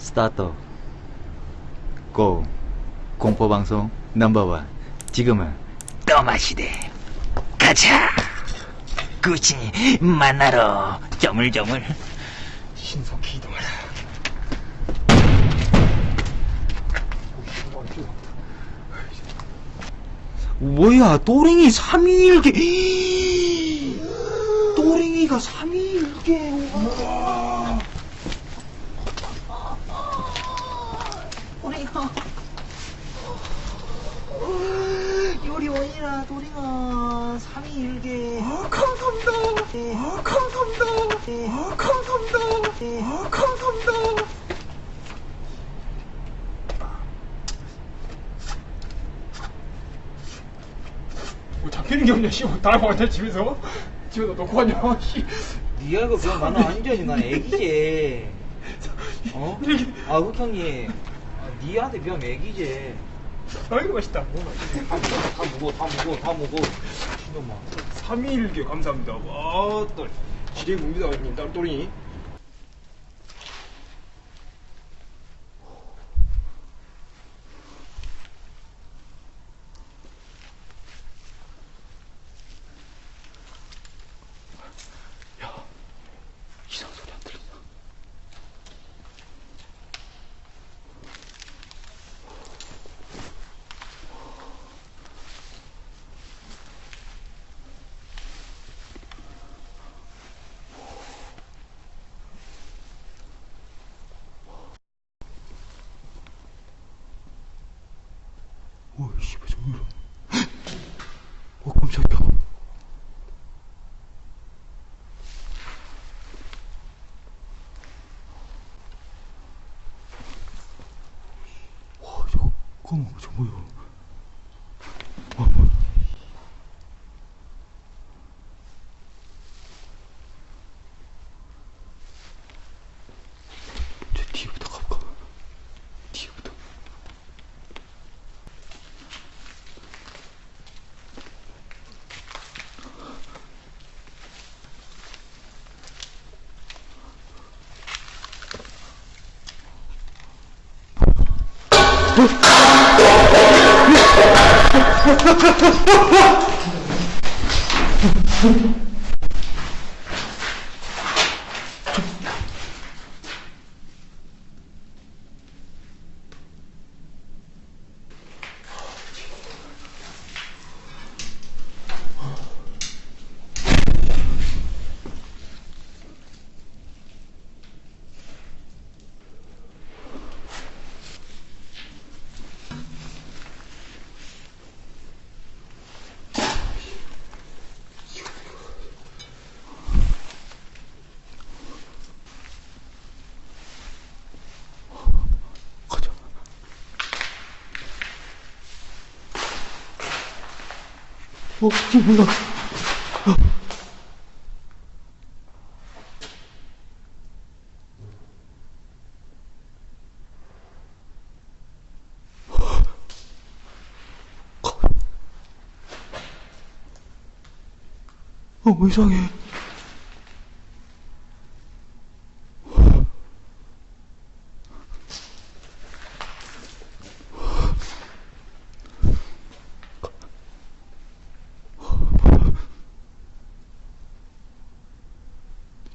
스타트 고. 공포방송 넘버원. 지금은 떠마시대. 가자. 꾸준히 만나러 저물저물. 신속히 이동하라. 뭐야 또랭이 3일개. 또랭이가 3일개 또랭이가 요리원이라 또랭아 3일개 아, 감사합니다. 아, 감사합니다. 아, 감사합니다. 아, 감사합니다. 뭐 잡히는 게 없냐, 씨. 다른 방한테 집에서. 집에다 놓고 왔냐, 씨. 니가 이거 그냥 나는 완전히 난 애기지. 어? 아, 흑 형님. 아, 니한테 비하면 애기지. 아이고, 맛있다. 다 무고, 다 무고, 다 무고. 신놈아. 3일개 감사합니다. 와, 또. 지뢰 묵니다, 형님. 딸또리. 이상 소리 안 들리나 오, 씨발, 저기. 어, 깜짝이야. 와, 저 뭐야? 어, 뭐야? 어, 이상해.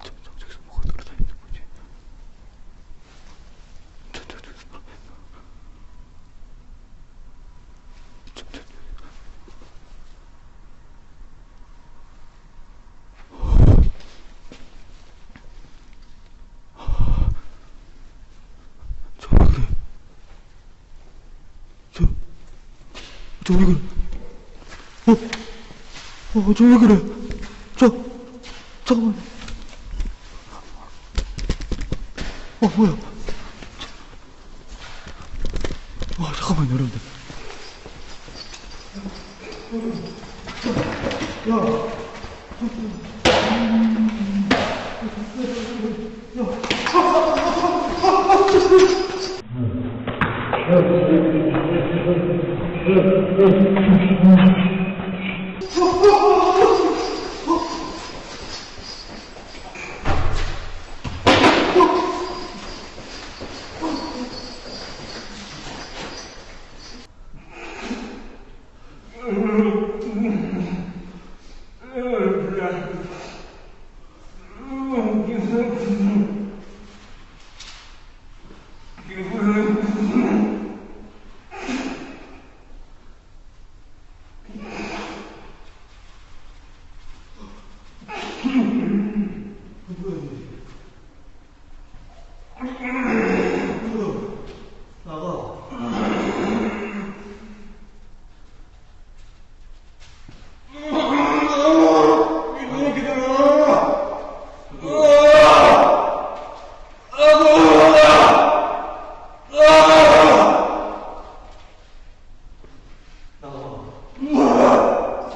저, 저, 저기서 뭐가 돌아다니는 거지? 저, 저, 저기서 뭐가 있나? 저, 저, 저. 저 왜 그래? 저, 저 왜 그래? 어, 어, 저 왜 그래? 저, 잠깐만. 어, 뭐야? Oh,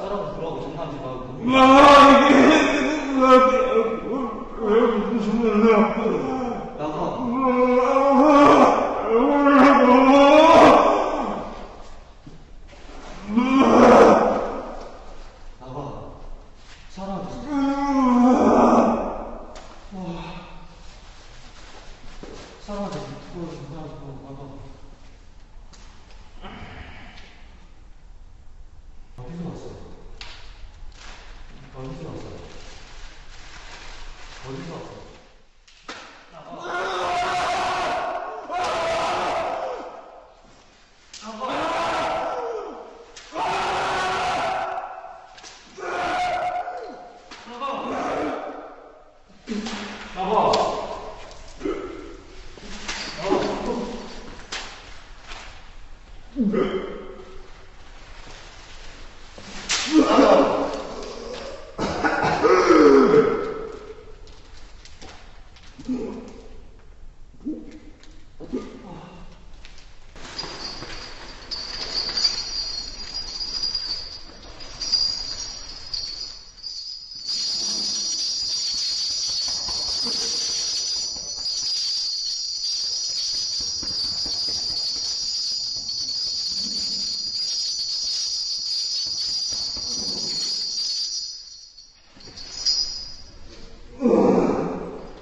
사람은 돌아오고 장난하지 마.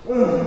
Ugh.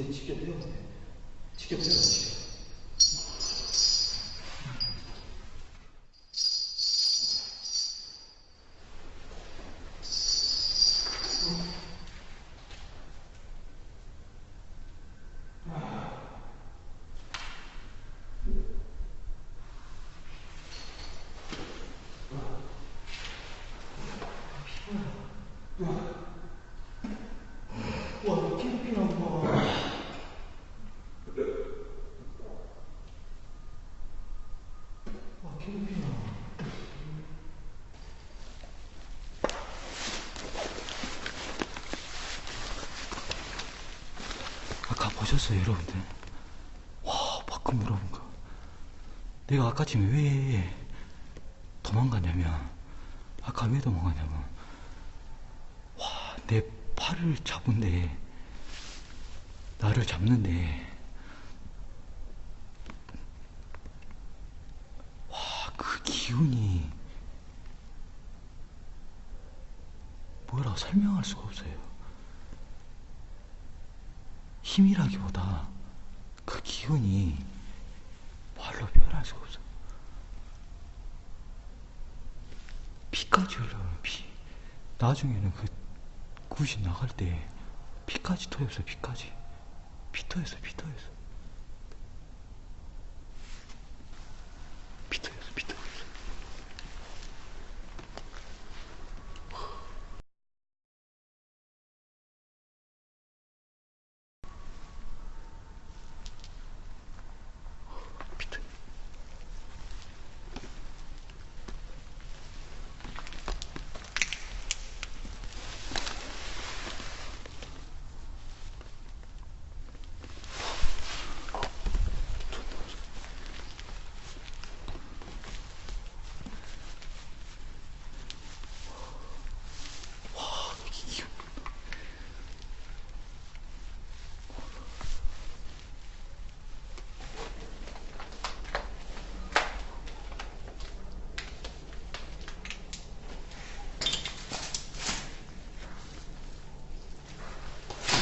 이제 지켜드려보세요. 지켜드려보세요. 미쳤어요, 여러분들. 와, 밖은 물어본가. 내가 아까 지금 왜 도망갔냐면, 아까 왜 도망갔냐면, 와, 내 팔을 잡은데, 나를 잡는데, 와, 그 기운이, 뭐라 설명할 수가 없어요. 힘이라기보다 그 기운이 말로 표현할 수가 없어. 피까지 흘러오는 피. 나중에는 그 굿이 나갈 때 피까지 터였어, 피까지. 피 터였어, 피 터였어.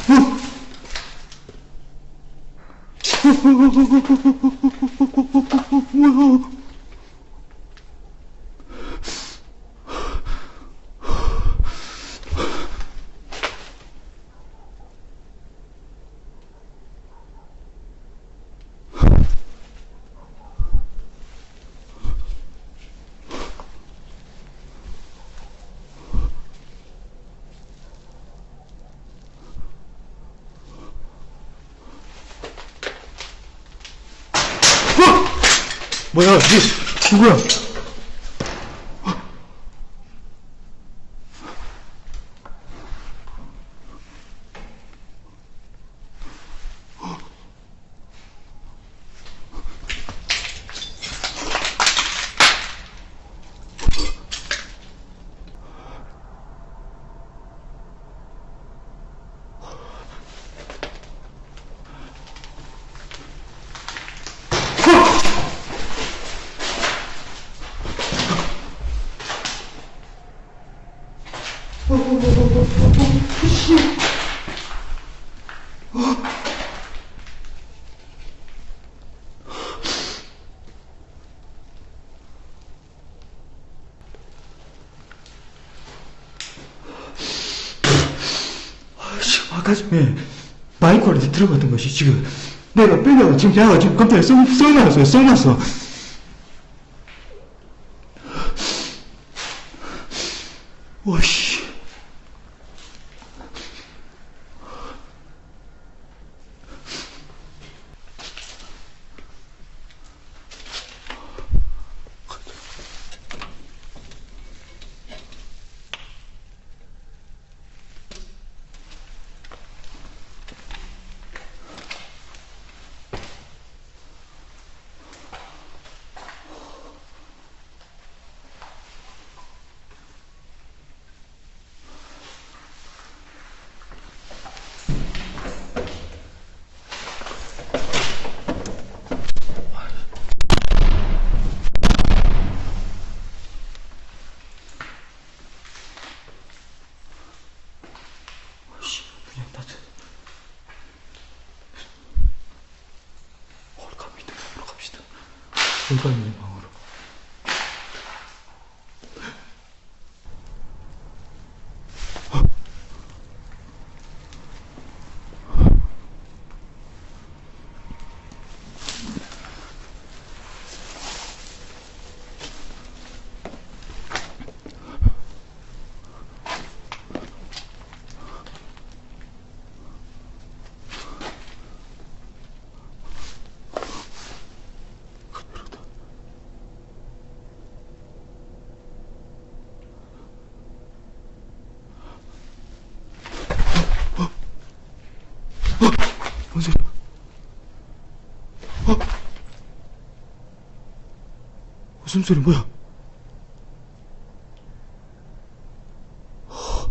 뭐야? 뭐야, 니 누구야? 마이크 안에 들어갔던 것이 지금 내가 빼려고 지금 야가 지금 깜짝이야. 써, 써놨어요 써놨어 와씨 씨, 방 무슨 소리 뭐야? 어?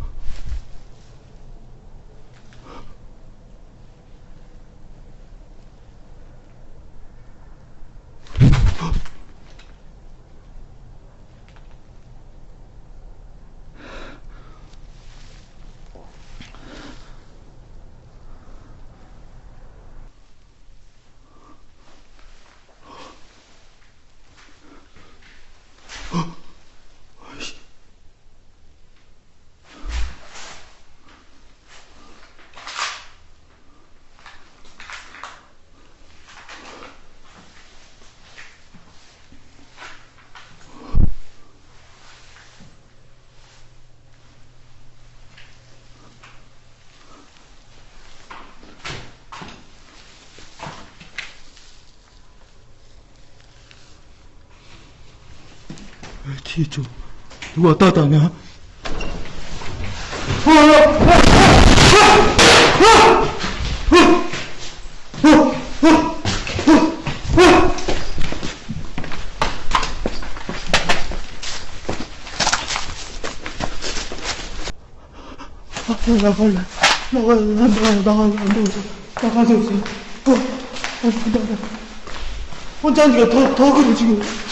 뒤에 좀 누가 왔다 갔다 하냐? 아, 나갈래. 나가, 나가, 나가, 나가, 나가서 있어. 어, 어, 나가. 혼자 하니까 더, 더 그래, 지금.